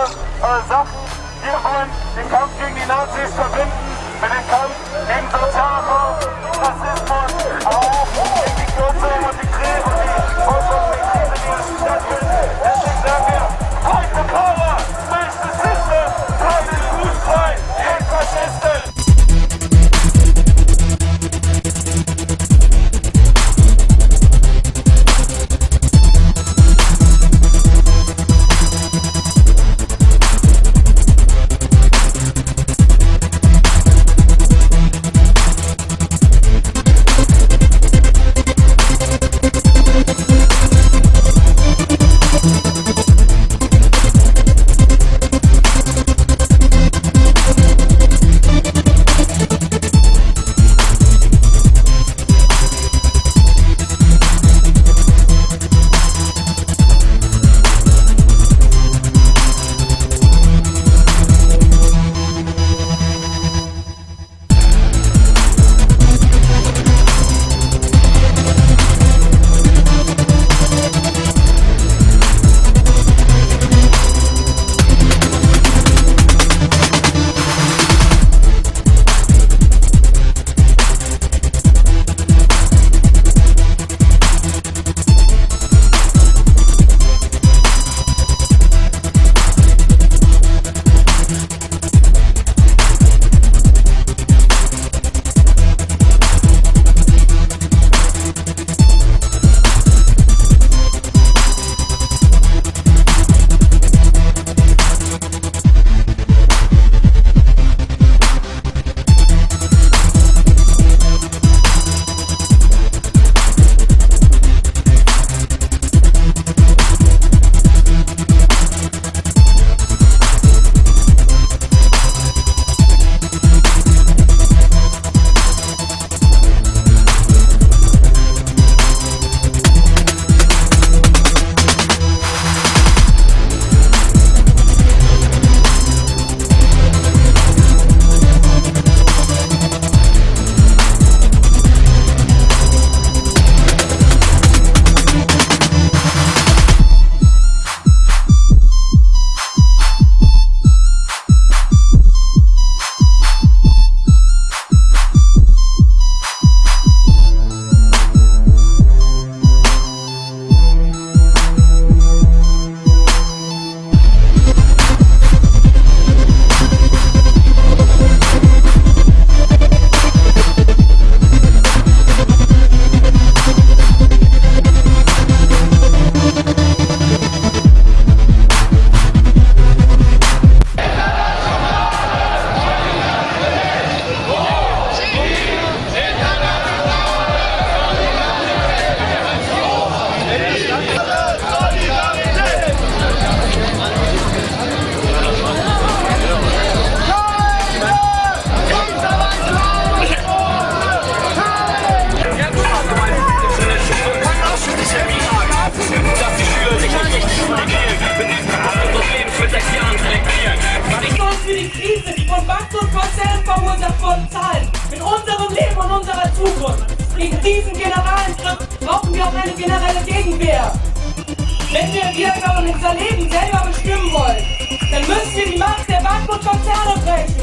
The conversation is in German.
Äh, Sachen. Wir wollen den Kampf gegen die Nazis verbinden selber unsere zahlen. Mit unserem Leben und unserer Zukunft. Gegen diesen Generalangriff brauchen wir auch eine generelle Gegenwehr. Wenn wir Wiedergabe und unser Leben selber bestimmen wollen, dann müssen wir die Macht der Bank und Konzerne brechen.